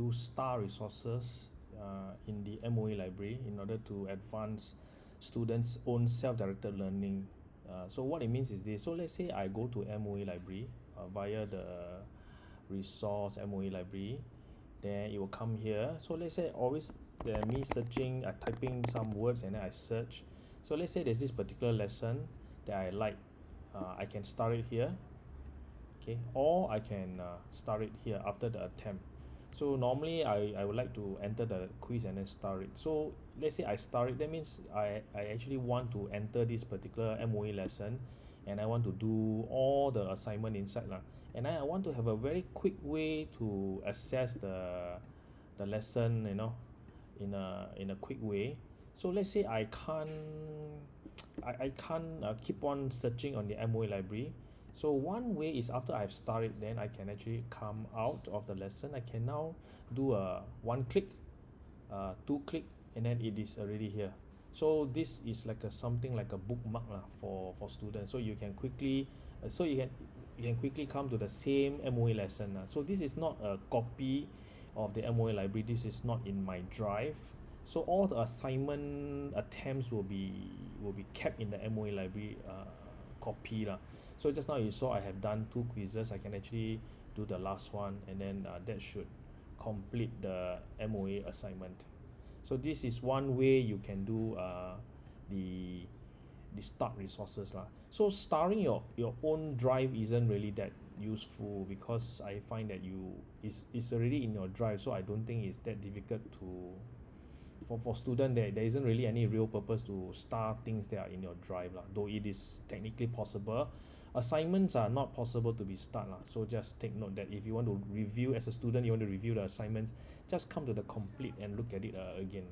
do star resources uh, in the MOE library in order to advance students own self-directed learning. Uh, so what it means is this. So let's say I go to MOE library uh, via the resource MOE library then it will come here. So let's say always uh, me searching uh, typing some words and then I search. So let's say there's this particular lesson that I like. Uh, I can start it here. Okay. Or I can uh, start it here after the attempt so normally I, I would like to enter the quiz and then start it. So let's say I start it that means I, I actually want to enter this particular MOE lesson and I want to do all the assignment inside lah. And I want to have a very quick way to assess the the lesson you know in a in a quick way. So let's say I can't I, I can't uh, keep on searching on the MOE library so one way is after I've started then I can actually come out of the lesson. I can now do a one click uh, two click and then it is already here. So this is like a something like a bookmark lah for for students. So you can quickly uh, so you can you can quickly come to the same MOE lesson so this is not a copy of the MOE library. This is not in my drive. So all the assignment attempts will be will be kept in the MOE library uh, copy lah. So just now you saw I have done two quizzes I can actually do the last one and then uh, that should complete the M_O_E assignment. So this is one way you can do uh, the the start resources lah. So starring your your own drive isn't really that useful because I find that you is is already in your drive so I don't think it's that difficult to for for student there there isn't really any real purpose to start things that are in your drive lah though it is technically possible. Assignments are not possible to be start lah so just take note that if you want to review as a student you want to review the assignments just come to the complete and look at it uh, again